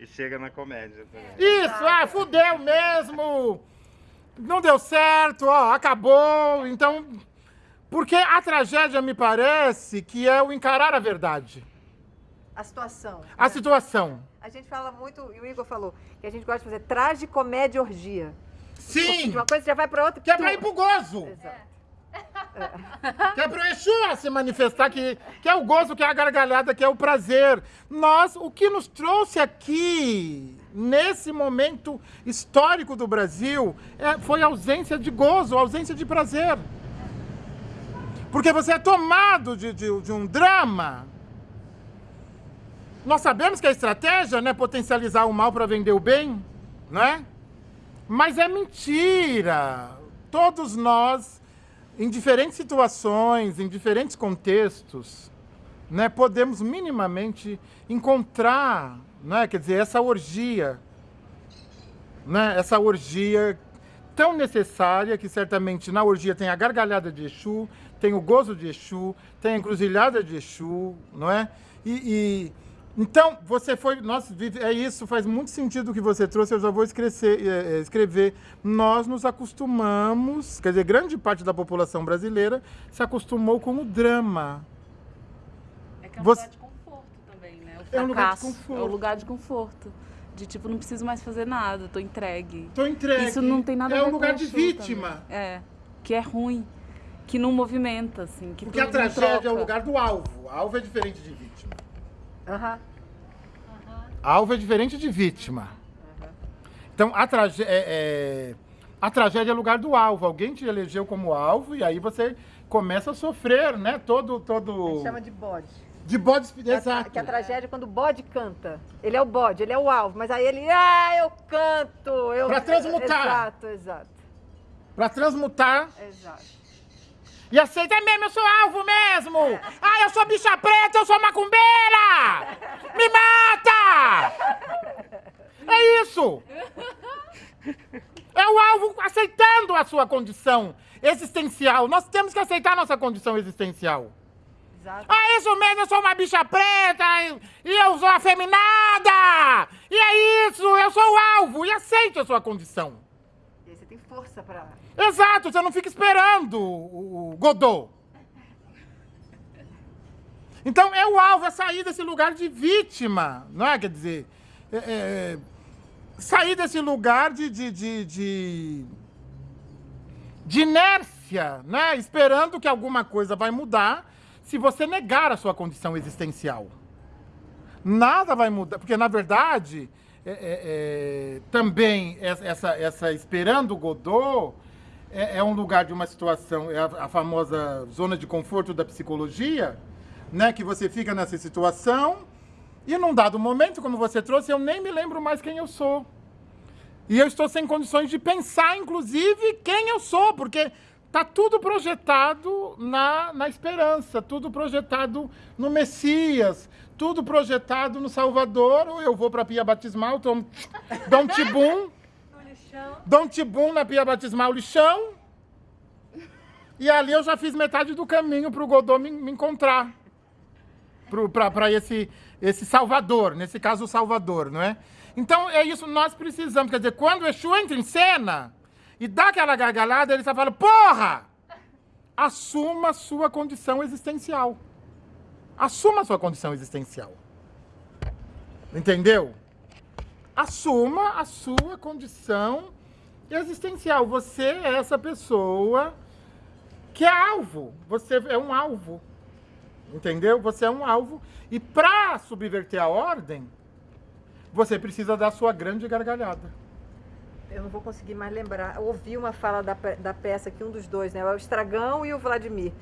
D: E chega na comédia também.
B: isso, ah, fudeu mesmo, não deu certo, ó, acabou, então, porque a tragédia me parece que é o encarar a verdade,
A: A situação.
B: a
A: né?
B: situação.
A: A gente fala muito, e o Igor falou, que a gente gosta de fazer tragicomédia orgia.
B: Sim,
A: De uma coisa já vai para outra.
B: que é pra ir pro gozo.
A: Exato.
B: Que é pro Exu se manifestar, que, que é o gozo, que é a gargalhada, que é o prazer. Nós, o que nos trouxe aqui, nesse momento histórico do Brasil, é, foi ausência de gozo, ausência de prazer. Porque você é tomado de, de, de um drama. Nós sabemos que a estratégia é potencializar o mal para vender o bem, né? Mas é mentira. Todos nós, em diferentes situações, em diferentes contextos, né, podemos minimamente encontrar, né, quer dizer, essa orgia, né, essa orgia tão necessária que certamente na orgia tem a gargalhada de Exu, tem o gozo de Exu, tem a encruzilhada de Exu, não é? E, e- então você foi, vive- é isso, faz muito sentido o que você trouxe. Eu já vou escrever, eh, eh, escrever. Nós nos acostumamos, quer dizer, grande parte da população brasileira se acostumou com o drama.
E: É que é um
B: Você-
E: lugar de conforto também, né? O
B: É um lugar de conforto.
E: É um lugar de conforto. De tipo, não preciso mais fazer nada, tô entregue.
B: Tô entregue.
E: Isso não tem nada
B: é
E: a ver
B: um lugar de vítima.
E: também. É. Que é ruim. Que não movimenta, assim. Que
B: Porque a tragédia é o lugar do alvo. Alvo é diferente de vítima.
A: Aham.
B: Alvo é diferente de vítima. Então, a, tragé é, é- a tragédia é lugar do alvo. Alguém te elegeu como alvo e aí você começa a sofrer, né? Todo,
A: A
B: todo...
A: gente chama de bode.
B: De bode...
A: A-
B: Exato.
A: Que a tragédia é quando o bode canta. Ele é o bode, ele é o alvo, mas aí ele, ah, eu canto. Eu...
B: Pra transmutar.
A: Exato, exato,
B: Pra transmutar
A: exato.
B: E aceita "É mesmo, eu sou alvo mesmo! Ah, eu sou bicha preta, eu sou macumbeira! Me mata! É isso! É o alvo aceitando a sua condição existencial. Nós temos que aceitar a nossa condição existencial.
A: exato.
B: Ah, isso mesmo, eu sou uma bicha preta e, eu sou afeminada! E é isso, eu sou o alvo e aceite a sua condição.
A: E aí você tem força pra.
B: Exato, você não fica esperando o, Godot. Então é o alvo, é sair desse lugar de vítima, não é? Quer dizer, é, é, sair desse lugar de, de, de, de, de inércia, né? Esperando que alguma coisa vai mudar se você negar a sua condição existencial. Nada vai mudar, porque na verdade é, é, é, também essa, essa, esperando Godot é, é um lugar de uma situação, é a, a famosa zona de conforto da psicologia, né? Que você fica nessa situação e num dado momento, como você trouxe, eu nem me lembro mais quem eu sou. E eu estou sem condições de pensar, inclusive, quem eu sou, porque tá tudo projetado na, na esperança, tudo projetado no Messias, tudo projetado no Salvador. Ou eu vou para a pia batismal, tomo, dou um tibum, dou um tibum na pia batismal lixão, e ali eu já fiz metade do caminho para o Godot me, me encontrar para esse, esse Salvador, nesse caso o Salvador, não é? Então é isso, nós precisamos, quer dizer, quando o Exu entra em cena e dá aquela gargalhada, ele só fala, porra! Assuma a sua condição existencial. Assuma a sua condição existencial. Entendeu? Assuma a sua condição existencial. Você é essa pessoa que é alvo. Você é um alvo. Entendeu? Você é um alvo. E para subverter a ordem, você precisa dar sua grande gargalhada.
A: Eu não vou conseguir mais lembrar. Eu ouvi uma fala da, da peça que um dos dois, né? É o Estragão e o Vladimir.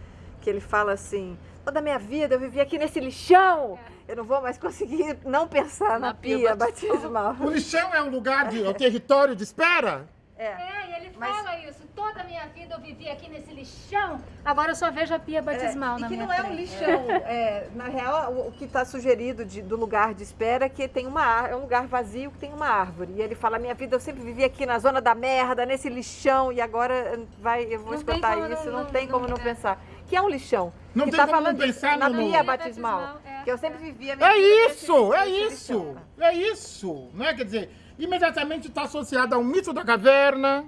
A: Que ele fala assim: toda a minha vida eu vivi aqui nesse lixão. Eu não vou mais conseguir não pensar na,
E: Na pia
A: pia
E: batismal."
B: O lixão é um lugar de. é o território de espera?
A: É.
C: É, e ele
A: Mas-
C: fala isso. Toda a minha vida eu vivi aqui nesse lixão. Agora eu só vejo a pia batismal
A: É,
C: na
A: e que
C: minha
A: não é um
C: frente.
A: lixão. É, na real, o, o que está sugerido de- do lugar de espera é que tem uma é um lugar vazio que tem uma árvore. E ele fala: minha vida eu sempre vivi aqui na zona da merda, nesse lixão, e agora eh, vai, eu vou
C: Não
A: escutar isso,
C: não-
A: não,
C: não-
A: tem como
C: não-
A: não,
C: é.
A: pensar. Que é um lixão.
B: Não
A: que
B: tem
A: tá
B: como não
A: falando
B: pensar
A: na
B: no-
A: pia batismal.
C: batismal, é.
A: Que eu sempre vivi a minha
B: É
A: nesse-
B: isso, é
A: nesse
B: isso,
A: lixão.
B: é isso, né? Quer dizer, imediatamente está associado ao mito da caverna,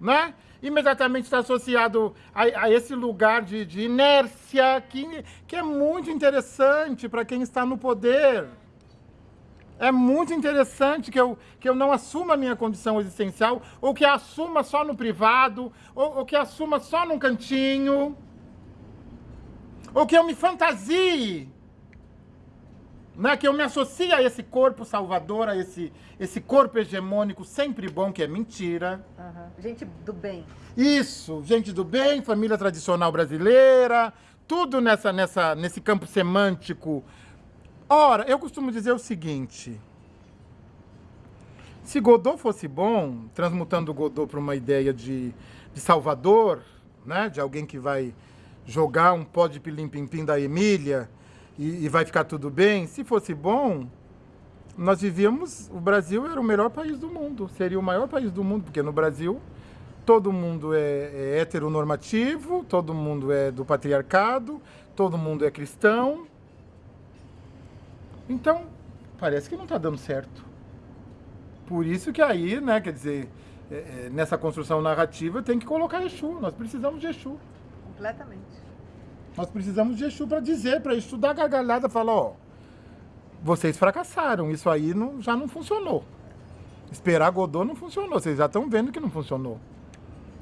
B: né? Imediatamente está associado a, a esse lugar de, de inércia que, que é muito interessante para quem está no poder. É muito interessante que eu, que eu não assuma a minha condição existencial, ou que assuma só no privado, ou, ou que assuma só num cantinho, ou que eu me fantasie né, que eu me associe a esse corpo salvador, a esse, esse corpo hegemônico sempre bom, que é mentira.
A: Aham. Gente do bem.
B: Isso, gente do bem, família tradicional brasileira, tudo nessa, nessa, nesse campo semântico. Ora, eu costumo dizer o seguinte: se Godot fosse bom, transmutando Godot para uma ideia de, de salvador, né, de alguém que vai jogar um pó de pilim-pim-pim da Emília e, e vai ficar tudo bem, se fosse bom, nós vivíamos, o Brasil era o melhor país do mundo, seria o maior país do mundo, porque no Brasil todo mundo é, é heteronormativo, todo mundo é do patriarcado, todo mundo é cristão. Então, parece que não está dando certo. Por isso que aí, né, quer dizer, é, é, nessa construção narrativa tem que colocar Exu, nós precisamos de Exu.
A: Completamente.
B: Nós precisamos de Exu para dizer, para Exu dar gargalhada, falar, ó, vocês fracassaram, isso aí não, já não funcionou. Esperar Godot não funcionou, vocês já estão vendo que não funcionou.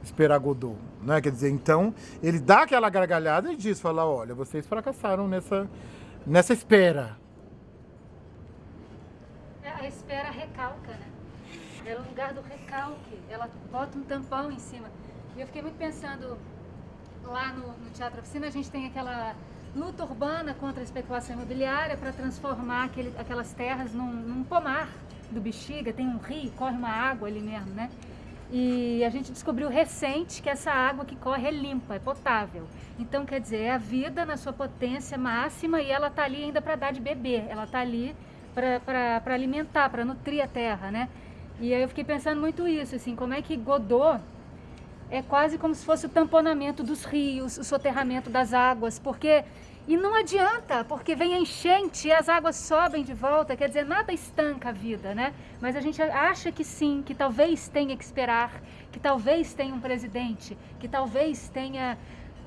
B: Esperar Godot, né? Quer dizer, então, ele dá aquela gargalhada e diz, fala, olha, vocês fracassaram nessa, nessa espera.
C: É, A espera recalca, né? É o lugar do recalque. Ela bota um tampão em cima. E eu fiquei muito pensando, lá no, no Teatro Oficina, a gente tem aquela luta urbana contra a especulação imobiliária para transformar aquele, aquelas terras num, num pomar do Bexiga. Tem um rio, corre uma água ali mesmo, né? E a gente descobriu recente que essa água que corre é limpa, é potável. Então, quer dizer, é a vida na sua potência máxima e ela tá ali ainda para dar de beber. Ela tá ali para alimentar, para nutrir a terra, né? E aí eu fiquei pensando muito isso, assim, como é que Godot é quase como se fosse o tamponamento dos rios, o soterramento das águas, porque e não adianta, porque vem a enchente e as águas sobem de volta, quer dizer, nada estanca a vida, né? Mas a gente acha que sim, que talvez tenha que esperar, que talvez tenha um presidente, que talvez tenha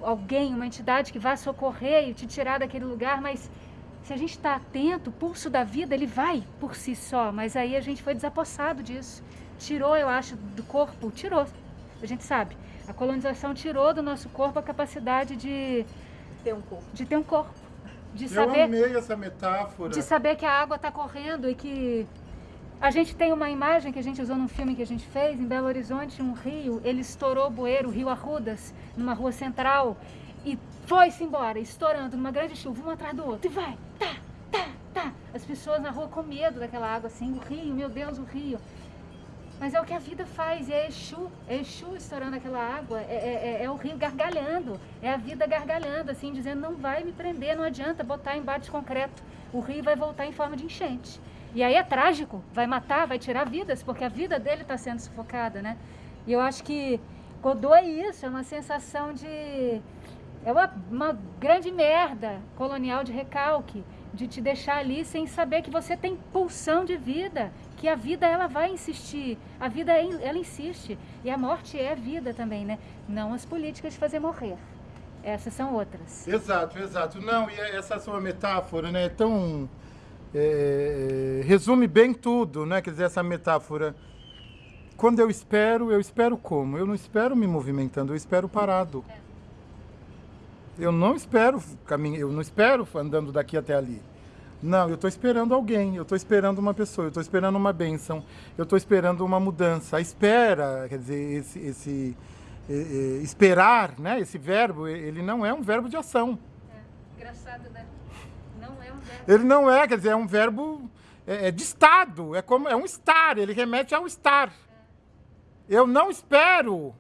C: alguém, uma entidade que vá socorrer e te tirar daquele lugar, mas se a gente está atento, o pulso da vida ele vai por si só, mas aí a gente foi desapossado disso. Tirou, eu acho, do corpo, tirou. A gente sabe. A colonização tirou do nosso corpo a capacidade de,
A: Ter um corpo.
C: de ter um corpo, de
B: Eu
C: saber,
B: amei essa metáfora.
C: de saber que a água está correndo e que a gente tem uma imagem que a gente usou num filme que a gente fez em Belo Horizonte, um rio, ele estourou o bueiro, o rio Arrudas, numa rua central e foi-se embora, estourando numa grande chuva, um atrás do outro, e vai, tá, tá, tá. As pessoas na rua com medo daquela água assim, o rio, meu Deus, o rio. Mas é o que a vida faz, é Exu, é Exu estourando aquela água, é, é- é- é o rio gargalhando, é a vida gargalhando, assim, dizendo não vai me prender, não adianta botar embaixo de concreto, o rio vai voltar em forma de enchente. E aí é trágico, vai matar, vai tirar vidas, porque a vida dele está sendo sufocada, né? E eu acho que Godot é isso, é uma sensação de. É uma, uma grande merda colonial de recalque, de te deixar ali sem saber que você tem pulsão de vida, que a vida ela vai insistir, a vida é- ela insiste, e a morte é vida também, né? Não as políticas de fazer morrer. Essas são outras.
B: Exato, exato. Não, e essa sua metáfora, né, é tão... é, resume bem tudo, né? Quer dizer, essa metáfora. Quando eu espero, eu espero como? Eu não espero me movimentando, eu espero parado. Eu não espero caminhar, eu não espero andando daqui até ali. Não, eu estou esperando alguém, eu estou esperando uma pessoa, eu estou esperando uma bênção, eu estou esperando uma mudança. A espera, quer dizer, esse, esse eh, eh, esperar, né? Esse verbo, ele não é um verbo de ação.
C: É, engraçado, né? Não é um verbo.
B: Ele não é, quer dizer, é um verbo é, é de estado, é como é um estar, ele remete ao estar. Eu não espero.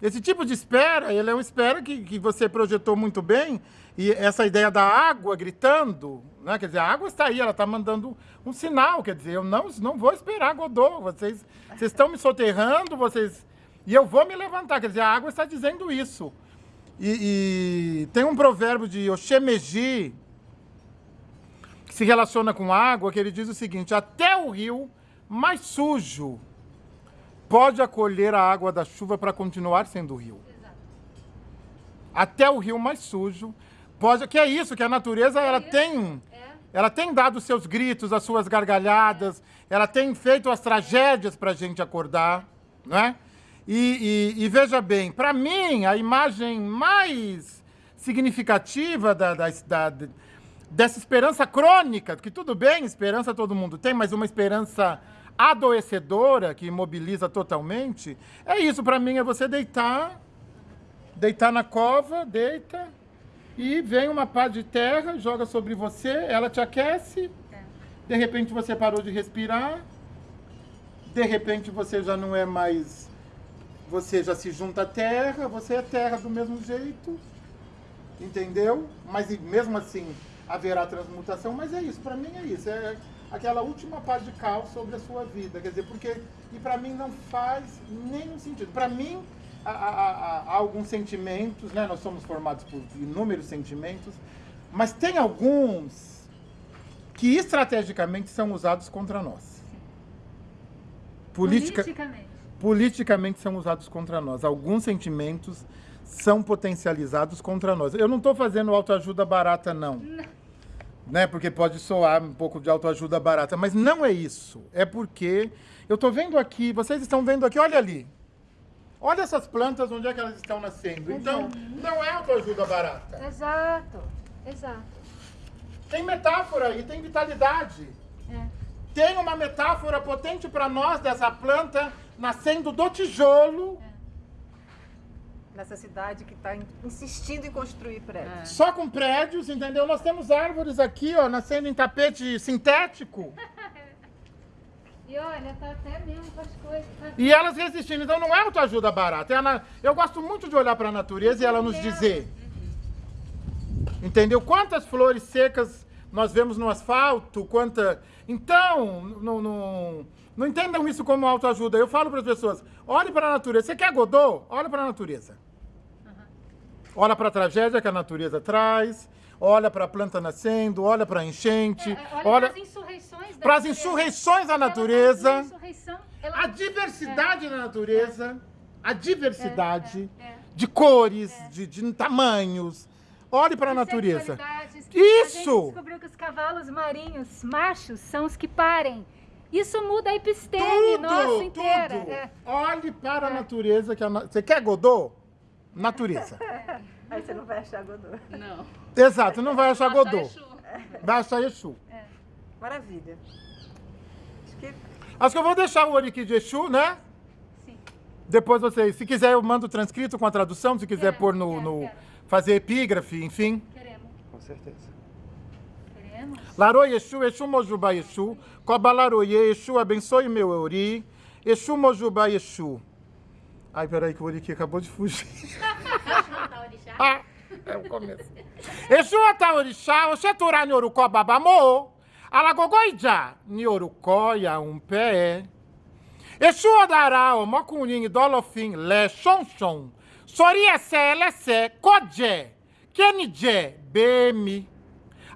B: Esse tipo de espera, ele é uma espera que, que você projetou muito bem, e essa ideia da água gritando, né? quer dizer, a água está aí, ela está mandando um sinal, quer dizer, eu não, não vou esperar Godot, vocês, vocês estão me soterrando, vocês... E eu vou me levantar, quer dizer, a água está dizendo isso. E, e tem um provérbio de Oshemeji, que se relaciona com água, que ele diz o seguinte, até o rio mais sujo pode acolher a água da chuva para continuar sendo rio. Até o rio mais sujo pode, que é isso, que a natureza ela tem, ela tem dado os seus gritos, as suas gargalhadas, ela tem feito as tragédias para a gente acordar, não é? E, e, e veja bem, para mim a imagem mais significativa da, da, da, dessa esperança crônica, que tudo bem, esperança todo mundo tem, mas uma esperança adoecedora, que imobiliza totalmente, é isso para mim, é você deitar, deitar na cova, deita, e vem uma pá de terra, joga sobre você, ela te aquece, de repente você parou de respirar, de repente você já não é mais, você já se junta à terra, você é terra do mesmo jeito, entendeu? Mas mesmo assim haverá transmutação, mas é isso, para mim é isso, é aquela última pá de cal sobre a sua vida. Quer dizer, porque. E para mim não faz nenhum sentido. Para mim, há, há, há, alguns sentimentos, né? Nós somos formados por inúmeros sentimentos, mas tem alguns que estrategicamente são usados contra nós.
C: Politica, politicamente.
B: Politicamente são usados contra nós. Alguns sentimentos são potencializados contra nós. Eu não estou fazendo autoajuda barata, não. não né? Porque pode soar um pouco de autoajuda barata, mas não é isso. É porque eu estou vendo aqui, vocês estão vendo aqui, olha ali. Olha essas plantas, onde é que elas estão nascendo. Então, não é autoajuda barata.
C: Exato, exato.
B: Tem metáfora e tem vitalidade. É. Tem uma metáfora potente para nós dessa planta nascendo do tijolo. É
A: nessa cidade que está insistindo em construir prédios. É.
B: Só com prédios, entendeu? Nós temos árvores aqui, ó, nascendo em tapete sintético.
C: E olha, tá até mesmo com as coisas. Tá...
B: E elas resistindo. Então não é autoajuda barata. É na... Eu gosto muito de olhar para a natureza e ela nos dizer. Entendeu? Quantas flores secas nós vemos no asfalto, quanta. Então, não, não, não entendam isso como autoajuda. Eu falo para as pessoas: olhe para a natureza. Você quer Godot? Olha para a natureza. Olha para a tragédia que a natureza traz, olha para a planta nascendo, olha para a enchente,
C: é, é olha, olha para as insurreições da
B: para as insurreições da natureza,
C: ela...
B: a diversidade é. da natureza, a diversidade é, é, é. de cores, de, de, tamanhos. Olhe para a natureza. Isso! A
C: gente descobriu que os cavalos marinhos machos são os que parem. Isso muda a episteme tudo, nossa inteira.
B: Tudo. Olhe para a natureza. Que a na... Você quer Godot? Natureza.
A: Aí você não vai achar Godot.
E: Não.
B: Exato, não vai achar Godot. Vai achar Exu.
A: É. Maravilha. Acho que...
B: Acho que eu vou deixar o Oriki de Exu, né? Sim. Depois vocês, se quiser eu mando transcrito com a tradução, se quiser quero, pôr no, quero, no quero. fazer epígrafe, enfim.
C: Queremos.
D: Com certeza.
C: Queremos.
B: Larô Exu, Exu Mojuba Exu, Cobalaroye, Exu abençoe meu Euri, Exu Mojuba Exu. Ai, peraí que o Oriki acabou de fugir. ah, é o começo. Exu Ataorixá, Oxeturá Nyorukó Babamô, Alagogoija, Nyorukó Yaum-Pé. Exu Odará, Omokunin, Dolofim, Lé, Xonxon, Soriessé, Lessé, Kodjé, Kenijé, Bemi.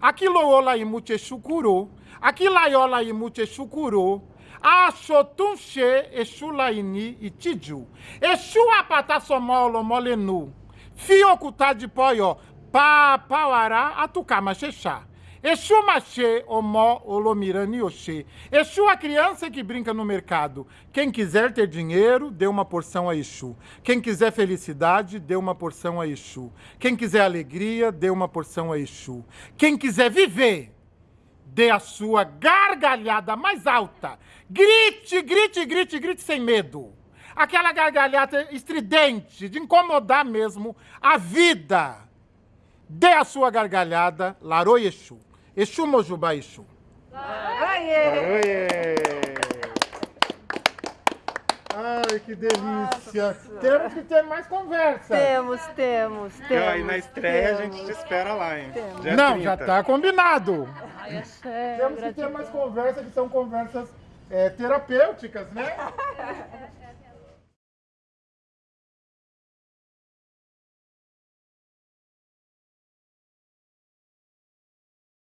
B: Aquilo Ola Imuche Exu curou, Aquilo Aiola Imuche Exu curou, Achotunche Exulaini e Tiju. Exu apatasomolo molenu. Fiocuta de poió. Pa pauará atucama xexá. Exu machê, omó, olomirani, oxê. Exu a criança que brinca no mercado. Quem quiser ter dinheiro, dê uma porção a Exu. Quem quiser felicidade, dê uma porção a Exu. Quem quiser alegria, dê uma porção a Exu. Quem quiser viver, dê a sua gargalhada mais alta. Grite, grite, grite, grite sem medo. Aquela gargalhada estridente, de incomodar mesmo a vida. Dê a sua gargalhada, Laroi Exu. Exu Mojubá Exu.
A: Aê!
D: Oiê!
B: Ai, que delícia. Temos que ter mais conversa.
A: Temos, temos, temos.
D: Aí na estreia a
A: temos.
D: gente te espera lá, hein?
B: Não,
D: 30.
B: já tá combinado.
C: Ai, axé,
B: Temos que ter mais conversa, que são conversas é, terapêuticas, né?